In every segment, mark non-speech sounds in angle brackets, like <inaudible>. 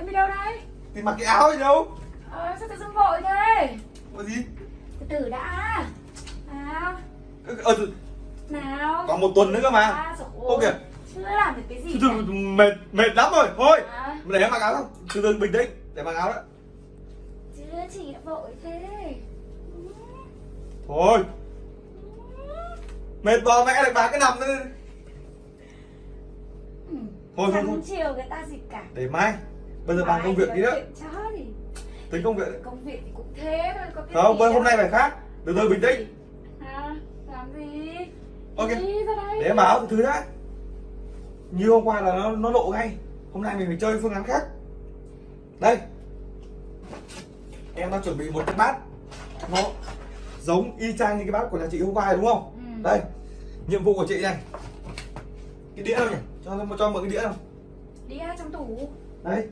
Em đi đâu đây? thì mặc cái áo gì đâu? Ờ, sao tự dưng vội thế? có gì? Từ từ đã. Nào. Ờ từ- Nào. Còn một tuần nữa cơ mà. À, ô kìa Chưa làm được cái gì từ từ mệt mệt lắm rồi. Thôi À, để em mặc áo không từ từ bình tĩnh để mặc áo đó chưa chị đã vội thế. Thôi. Mệt bò mẹ lại bà cái nằm nữa Ừ. thôi thôi thôi. chiều người ta gì cả? Để mai bây giờ bàn công việc đi đó tính công việc công việc thì cũng thế thôi có cái không bây hôm đâu. nay phải khác. Từ từ bình tĩnh. à, làm gì? Ok. để em báo từ thứ đã. Như hôm qua là nó nó lộ ngay. Hôm nay mình phải chơi phương án khác. Đây. Em đang chuẩn bị một cái bát. Nó giống y chang như cái bát của nhà chị hôm qua đúng không? Ừ. đây. Nhiệm vụ của chị này. Cái đĩa đâu nhỉ? Cho cho mượn cái đĩa đâu. Đi ra trong tủ. Đấy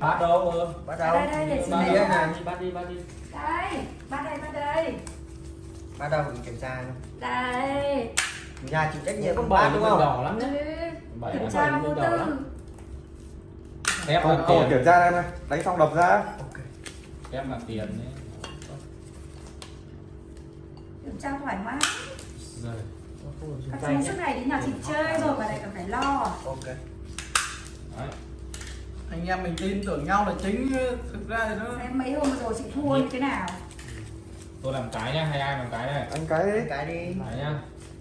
bắt đâu ừ. bắt Đây, đầu. đây, để chị bắt. này bắt đi bắt đi. Đây bắt đây bắt đây. Bắt đầu mình kiểm tra đây. Nhà chịu trách nhiệm không không bảy bán đúng không? đỏ lắm Ừ. đấy Bảy kiểm tra vô tư. là thôi tiền. kiểm tra em này. Đánh xong đập ra. Ok. Ép là tiền đấy kiểm tra thoải mái. Rồi. Các chú suốt ngày đến nhà chị chơi rồi mà lại còn phải lo. Ok. Đấy anh em mình tin tưởng nhau là chính thực ra thì nó em mấy hôm rồi chị thua như thế nào? Tôi làm cái nhá hay ai làm cái này anh cái Đánh cái đi. Cái nhá.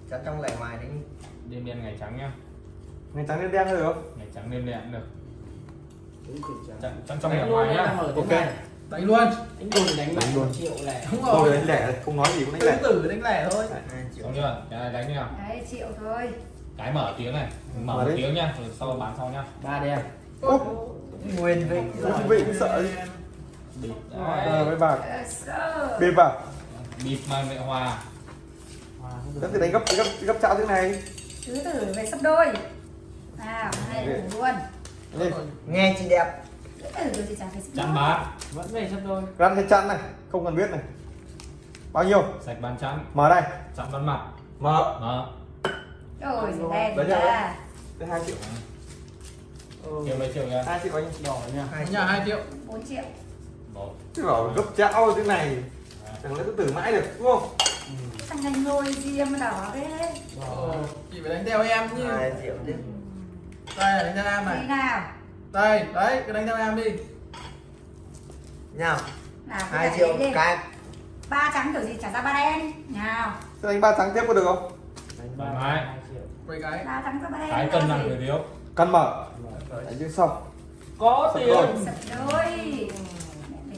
Cho trong lẻ ngoài đi. Đêm đen ngày trắng nhá. Ngày trắng đen đen thôi được không? Ngày trắng đêm đen được. Trắng- trong trong ngày ngoài nhá. ok. đánh luôn. Anh đừng đánh Đánh luôn. triệu lẻ. Đúng thôi rồi. đánh lẻ không nói gì cũng đánh lẻ. tử đánh lẻ thôi. Xong chưa? Cái này đánh đi nào. Đấy triệu thôi. Cái mở tiếng này. Mở Mở một đi. tiếng nhá rồi sau bán sau nhá. Ba đen. Úp, nguyên vị. Cũng sợ gì? Bịp Ờ, đấy bà. Ờ, sợ. bịp vào bịp mà mẹ hòa. Thế thì đánh gấp gấp gấp cháo thế này. Tứ tử về sắp đôi. Nào hai tử luôn. Nghe chị đẹp. Đôi. bát. Vẫn về sắp đôi. Gắn hết chăn này không cần biết này. Bao nhiêu? Sạch bàn chắn. Mở đây. Chắn bắn mặt. Mở. Mở. Rồi rồi đen ra. đây. Hai triệu triệu mấy triệu kìa hai triệu anh đỏ nha hai nhà 2 triệu. 4 triệu. Một. Chứ bảo gấp cháo thế này chẳng lẽ cứ tử mãi được đúng không? Thằng này ngồi gì mà đỏ thế. Ờ, chị phải đánh theo em chứ. Hai triệu chứ đây đánh theo em này. Nào. Đây đấy cứ đánh theo em đi. Nào. Hai triệu đi. cái. Ba trắng kiểu gì trả ra ba đen. Nào. Thế đánh ba trắng tiếp có được không? Thoải mái quay cái. Ba trắng ra ba đen cái cân nặng người thiếu căn mở. Đánh chứ xong có Sắp tiền. rồi. sập đôi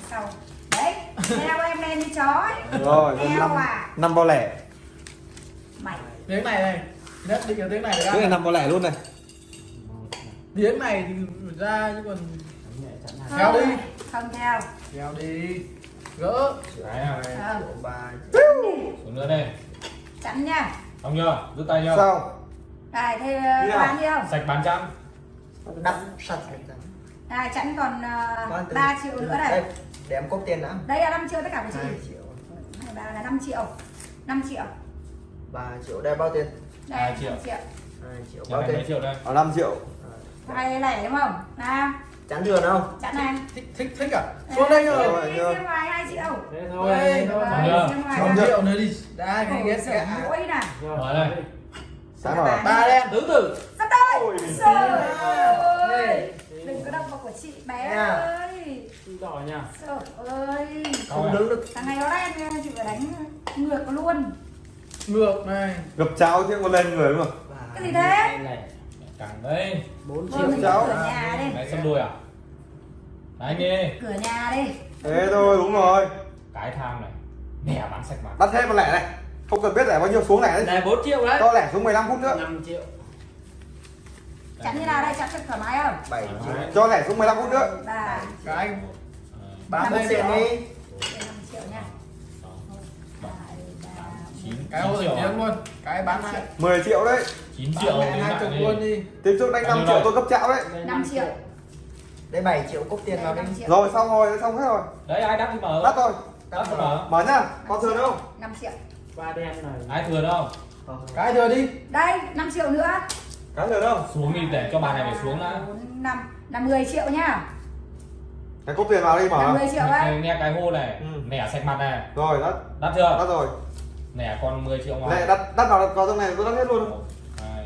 sau. Đấy theo em lên đi chó ấy. rồi năm à. năm bao lẻ. Mày. Tiếng này này. Nhất định là tiếng này cái này năm bao lẻ luôn này. Tiếng này thì ra chứ còn không Theo đi. không theo. Kéo đi. Gỡ. Cái Ờ. triệu ba xuống nữa đây. Chắn nha. Xong chưa? Rút tay chưa? Sao này thế nào. bán đi không? Sạch bán chắn đắp sạch hết rồi. này chắn còn uh, từ- 3 triệu nữa đây này. để em cốt tiền đã. Đây là 5 triệu tất cả hai chị. triệu. Hai bà là 5 triệu. 5 triệu. Ba triệu đây bao tiền? Đây Hai 5 triệu. triệu. Hai triệu nhà bao này mấy tiền? triệu đây? Ở 5 triệu. Hay lẻ đúng không? Nào. Chắn thừa không chắn này. Thích thích thích à? Xuống đây rồi. Rồi, đi xem ngoài 2 triệu. Thế Ôi, thôi thế thôi. Xong chưa? xem ngoài Xong ra. chưa? triệu. Nữa đi đã cái ghét cả mũi nè mở đây sáng rồi ba đen tứ tử sắp trời ơi. Đừng có động vào của chị bé Nha. ơi. Đỏ nha. Trời ơi. Không đứng được. Thằng này nó đen nha, chị phải đánh ngược luôn. Ngược này. Gập cháo thì còn lên người đúng không? Cái gì thế? càng đây. Bốn triệu cháu. cửa nhà đi. Đấy xâm đôi à? Đấy đi cửa nhà đi. Thế thôi đúng rồi. Cái tham này. Mẹ bán sạch bán bắt hết một lẻ này không cần biết lẻ bao nhiêu xuống lẻ đấy. Này bốn triệu đấy. Cho lẻ xuống 15 phút nữa. Năm triệu. Chắn như nào đây? Chắn cho thoải mái không? Bảy. Triệu. Cho lẻ xuống 15 phút nữa. Ba. Cái Ờ, bán đi đi. 5 triệu Hai, chín cái hồi triệu luôn. Cái bán lại 10 triệu đấy. Chín bán triệu lại đến hai chục đi luôn đi. Tiếp trước đánh Bao 5 nhiêu triệu tôi gấp cháo đấy. Đây, 5 triệu. đây bảy triệu cốt tiền vào đi. 5 rồi xong rồi xong hết rồi. Đấy ai đắt thì mở. Bắt rồi. Đắt thì mở. Mở nhá còn thừa không? 5 triệu ba đen này. Ai thừa đâu? Cái thừa đi? Đây 5 triệu nữa. Cái thừa đâu? Xuống đi để cho bà này phải xuống đã. 4, 5 là 10 triệu nhá. Cái cốc tiền vào đi mở 50 triệu ấy nghe cái hô này Ừ. nẻ sạch mặt này. Rồi đắt. Đắt chưa? Đắt rồi. Nẻ còn 10 triệu ngoài lại đắt đắt vào vào trong này tôi đắt hết luôn. Hai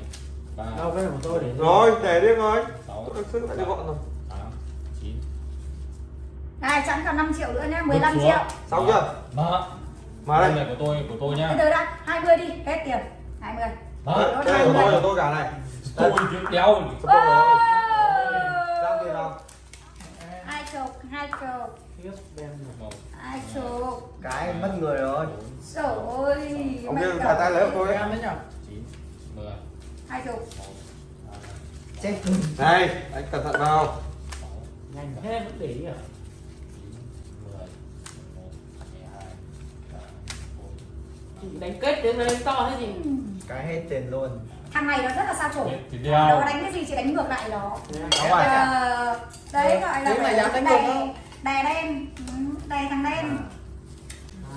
ba. Đâu cái này của tôi để rồi để đi rồi sáu sức lại đi gọn rồi. này sẵn còn 5 triệu nữa nhá 15 Xuống. triệu. Xong chưa? Mở mở đây. Này của tôi của tôi nhá. Từ từ đã 20 đi hết tiền. 20 mở đây của tôi của tôi cả này tôi chứ đéo giao tiền vào hai chục hai chục. Này hai chục. Cái mất người rồi. Trời ơi ông kia thả tay lấy của tôi. em đấy nhở? Chín mười. Hai chục. Hai chết đây anh cẩn thận vào. Nhanh thế vẫn để ý à đánh kết đến lên to thế gì cái hết tiền luôn. Thằng này nó rất là sao chổi nó đánh cái gì chị đánh ngược lại nó. Ờ, đấy gọi là Tiếng này dám đánh đè- ngược không? đè đen. Ừ, đè thằng đen.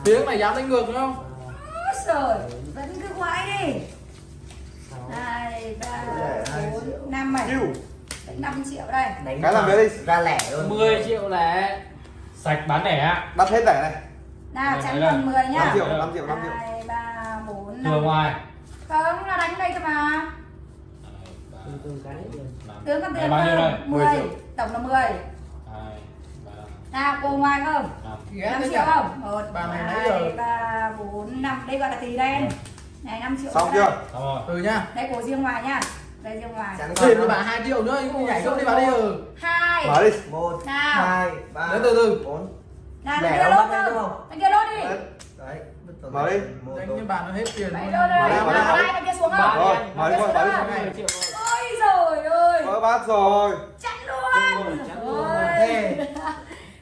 Tiếng này dám đánh ngược đúng không giời vẫn cứ quái đi. Hai ba bốn năm Kêu. năm triệu đây. Đánh Cái làm đấy đi. ra lẻ luôn. 10 triệu lẻ. Sạch bán lẻ đắt hết rẻ này. Nào đây, còn 10 nhá 5 triệu 5 triệu 5 triệu hai ba bốn thừa năm ngoài không nó đánh đây cơ mà. Hai, từ từ năm. tướng con Đây tiền bao nhiêu đây? không 10 10 triệu. tổng là 10 hai ba. Nào cô ngoài không? Năm 5 triệu không? Một Bà này nãy hai giờ- ba bốn năm. Đây gọi là tỷ đen. Này 5 triệu xong chưa? Xong rồi. Ừ nhá. Đây của riêng ngoài nhá. Đây riêng ngoài. Còn cho bà 2 triệu nữa anh không nhảy không đi bà đi. ừ. hai. Mở đi. Hai ba Đấy, từ từ. bốn. Nào Lẻ thằng kia không lốt không? Thằng kia lốt đi. Đấy. Mở đi. đôi. như bà nó hết tiền Đấy Mở rồi đi, mở đi, mở đi. thằng kia xuống không? rồi mở đi Đấy, mở mười triệu rồi. Ôi giời ơi. Mở bát rồi. Chắn luôn. Ôi. <laughs>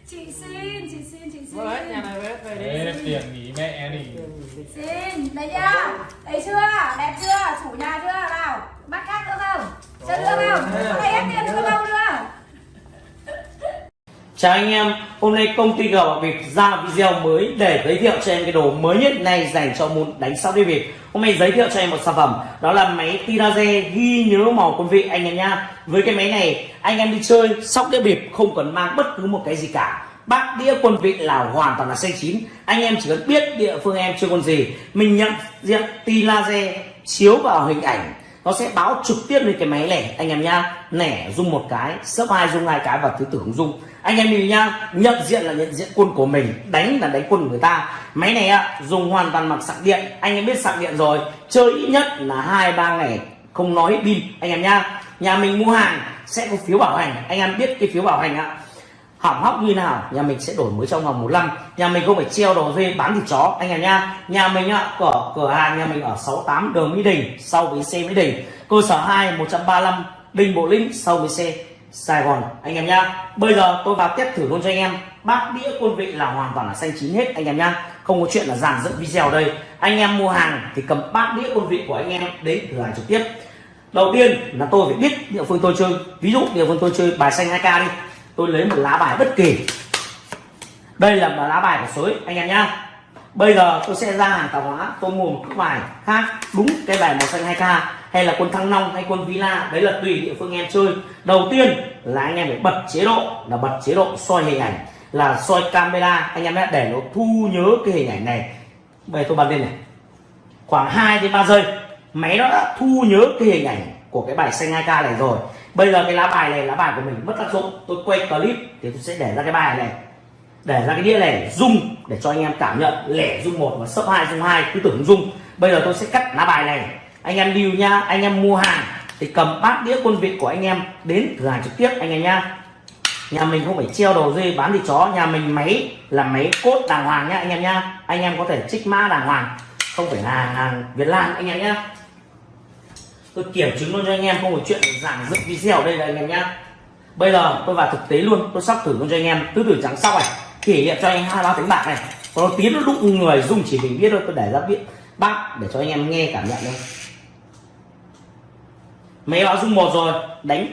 Chị xin chị xin chị xin. Vâng ấy nhà này về về đi. Tiền nghỉ mẹ đi. Xin đấy nhá đấy chưa chủ nhà chưa nào bắt khác nữa không chưa đưa không có này hết tiền chưa đâu nữa Chào anh em, hôm nay công ty G Bảo Việt ra video mới để giới thiệu cho em cái đồ mới nhất này dành cho môn đánh sóc đĩa Việt. Hôm nay giới thiệu cho em một sản phẩm đó là máy Tiraze ghi nhớ màu quân vị anh em nha. Với cái máy này anh em đi chơi sóc đĩa bịp không cần mang bất cứ một cái gì cả. Bát đĩa quân vị là hoàn toàn là xanh chín. Anh em chỉ cần biết địa phương em chơi con gì, mình nhận diện Tiraze chiếu vào hình ảnh nó sẽ báo trực tiếp lên cái máy lẻ. Anh em nhá nẻ dùng một cái sấp hai dùng hai cái và thứ tử không dùng anh em nhìn nhá, nhận diện là nhận diện quân của mình, đánh là đánh quân của người ta. Máy này ạ, dùng hoàn toàn bằng sạc điện. Anh em biết sạc điện rồi, chơi ít nhất là hai, ba ngày, không nói pin anh em nhá, nhà mình mua hàng, sẽ có phiếu bảo hành. Anh em biết cái phiếu bảo hành ạ hỏng hóc như nào, nhà mình sẽ đổi mới trong vòng một năm. Nhà mình không phải treo đồ dê bán thịt chó, anh em nha nhà mình ạ cửa cửa hàng nhà mình ở 68 đường Mỹ Đình, sau bến xe Mỹ Đình. Cơ sở 2 135 Đình Bộ Linh sau bến xe Sài Gòn. Anh em nha bây giờ tôi vào tiếp thử luôn cho anh em. Bát đĩa quân vị là hoàn toàn là xanh chín hết, anh em nha không có chuyện là giảm dựng video đây. Anh em mua hàng thì cầm bát đĩa quân vị của anh em đến cửa hàng trực tiếp. Đầu tiên là tôi phải biết địa phương tôi chơi. Ví dụ địa phương tôi chơi bài xanh 2k đi tôi lấy một lá bài bất kỳ. Đây là một lá bài của sới, anh em nhá. Bây giờ tôi sẽ ra hàng tạp hóa, tôi mua một cái bài khác, đúng cái bài màu xanh 2k hay là quân thăng long hay quân villa, đấy là tùy địa phương em chơi. Đầu tiên là anh em phải bật chế độ, là bật chế độ soi hình ảnh, là soi camera, anh em nhé để nó thu nhớ cái hình ảnh này. Bây giờ tôi bật lên này. Khoảng 2 đến 3 giây, máy nó đã thu nhớ cái hình ảnh của cái bài xanh 2k này rồi bây giờ cái lá bài này, lá bài của mình mất tác dụng. Tôi quay clip thì tôi sẽ để ra cái bài này. Để ra cái đĩa này rung để cho anh em cảm nhận. Lẻ rung một và sấp hai, rung hai. Cứ tưởng rung. Bây giờ tôi sẽ cắt lá bài này. Anh em lưu nha. Anh em mua hàng thì cầm bát đĩa quân vị của anh em đến cửa hàng trực tiếp anh em nha. Nhà mình không phải treo đồ dây bán thịt chó. Nhà mình máy là máy cốt đàng hoàng nhá anh em nha. Anh em có thể trích mã đàng hoàng. Không phải là hàng việt nam anh em nhá tôi kiểm chứng luôn cho anh em, không có chuyện giảng dựng video ở đây là anh em nhá. Bây giờ tôi vào thực tế luôn, tôi sắp thử luôn cho anh em. Tứ tử trắng sau này kỷ niệm cho anh hai ba tiếng bạc này. Còn nó tiến nó đụng người, dùng chỉ mình biết thôi, tôi để ra biết. Bác, để cho anh em nghe cảm nhận đây. Máy báo dung một rồi, đánh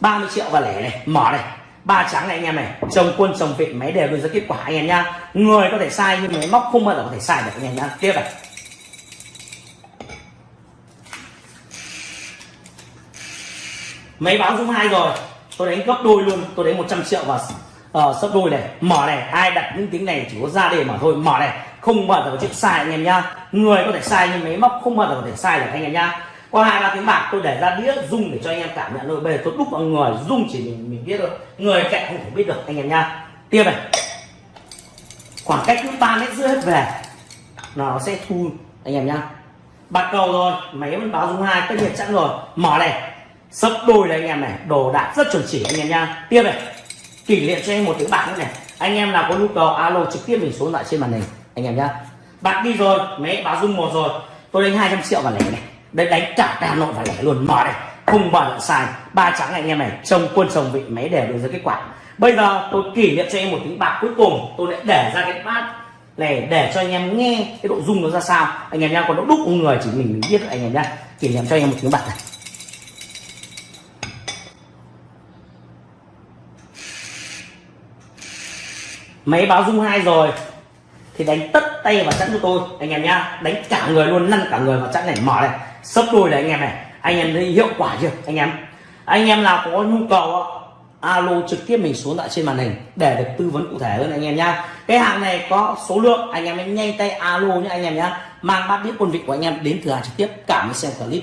30 triệu và lẻ này, mở này. Ba trắng này anh em này chồng quân chồng vị máy đều đưa ra kết quả, anh em nhá. Người có thể sai nhưng máy móc không bao giờ có thể sai được, anh em nhá. Tiếp này. Máy báo dung hai rồi. Tôi đánh gấp đôi luôn. Tôi đánh 100 triệu và uh, ờ, sấp đôi này. Mở này. Ai đặt những tiếng này chỉ có ra đề mà thôi. Mở này. Không bao giờ có chuyện sai anh em nhá. Người có thể sai nhưng máy móc không bao giờ có thể sai được anh em nhá. Qua hai ba tiếng bạc tôi để ra đĩa rung để cho anh em cảm nhận thôi. Bây giờ tôi đúc vào người rung chỉ mình mình biết thôi. Người cạnh không thể biết được anh em nhá. Tiếp này. Khoảng cách cứ ba mét rưỡi hết về. Nó sẽ thu anh em nhá. Bạc cầu rồi. Máy vẫn báo dung hai tất nhiên chắc rồi. Mở này sấp đôi này anh em này, đồ đạc rất chuẩn chỉ anh em nha. tiếp này, kỷ niệm cho anh một tiếng bạc nữa này. Anh em nào có nhu cầu, alo trực tiếp mình số lại trên màn hình, anh em nhá. Bạn đi rồi máy báo dung một rồi. Tôi đánh 200 triệu vào lẻ này. Đây đánh cả hà nội và lẻ luôn. Mở này, không bao giờ sai. Ba trắng anh em này, trông quân chồng vị máy đều được ra kết quả. Bây giờ tôi kỷ niệm cho em một tiếng bạc cuối cùng. Tôi lại để ra cái bát này để cho anh em nghe cái độ rung nó ra sao. Anh em nhá, còn nó đúc người, chỉ mình mình biết anh em nhá. Kỷ niệm cho anh em một tiếng bạc này. Máy báo dung hai rồi. Thì đánh tất tay vào chẵn cho tôi, anh em nhá. Đánh cả người luôn, lăn cả người vào chẵn này, mở này. Sấp đôi này anh em này. Anh em thấy hiệu quả chưa, anh em? Anh em nào có nhu cầu alo trực tiếp mình xuống lại trên màn hình để được tư vấn cụ thể hơn anh em nhá. Cái hàng này có số lượng, anh em hãy nhanh tay alo nhé anh em nhá. Mang bát đĩa quân vị của anh em đến cửa hàng trực tiếp cảm ơn xem clip.